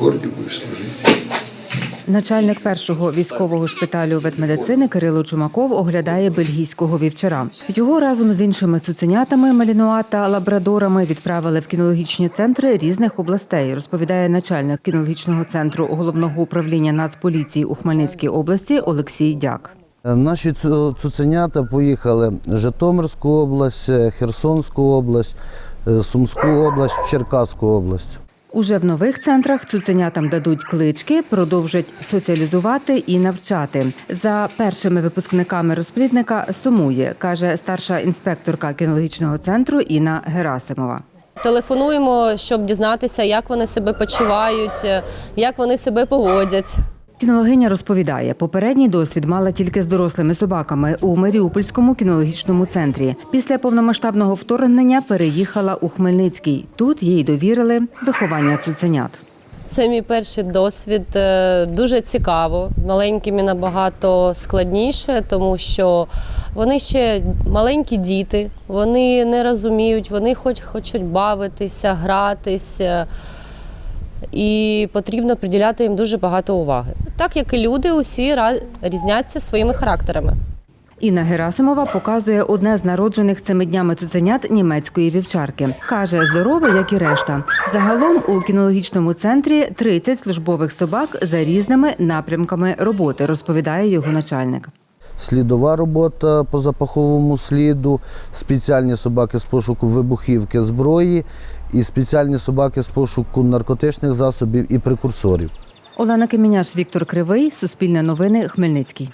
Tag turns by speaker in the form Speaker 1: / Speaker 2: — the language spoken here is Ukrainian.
Speaker 1: корді будеш служити.
Speaker 2: Начальник першого військового шпиталю ветмедицини Кирило Чумаков оглядає бельгійського вівчара. Його разом з іншими цуценятами Малінуа та лабрадорами відправили в кінологічні центри різних областей. Розповідає начальник кінологічного центру головного управління Нацполіції у Хмельницькій області Олексій Дяк.
Speaker 3: Наші цу- цуценята поїхали в Житомирську область, Херсонську область, е, Сумську область, Черкаську область.
Speaker 2: Уже в нових центрах цуценятам дадуть клички, продовжать соціалізувати і навчати. За першими випускниками розплідника сумує, каже старша інспекторка кінологічного центру Інна Герасимова.
Speaker 4: Телефонуємо, щоб дізнатися, як вони себе почувають, як вони себе поводять.
Speaker 2: Кінологиня розповідає, попередній досвід мала тільки з дорослими собаками у Маріупольському кінологічному центрі. Після повномасштабного вторгнення переїхала у Хмельницький. Тут їй довірили виховання цуценят.
Speaker 4: Це мій перший досвід. е, Дуже цікаво. З маленькими набагато складніше, тому що вони ще маленькі діти, вони не розуміють, вони хоч хочуть бавитися, гратися. І потрібно приділяти їм дуже багато уваги. Так як і люди, усі різняться своїми характерами.
Speaker 2: Інна Герасимова показує одне з народжених цими днями цуценят німецької вівчарки. Каже, здорове, як і решта. Загалом у кінологічному центрі 30 службових собак за різними напрямками роботи, розповідає його начальник.
Speaker 3: Слідова робота по запаховому сліду, спеціальні собаки з пошуку вибухівки зброї і спеціальні собаки з пошуку наркотичних засобів і прекурсорів.
Speaker 2: Олена Кеміняш, Віктор Кривий, Суспільне новини, Хмельницький.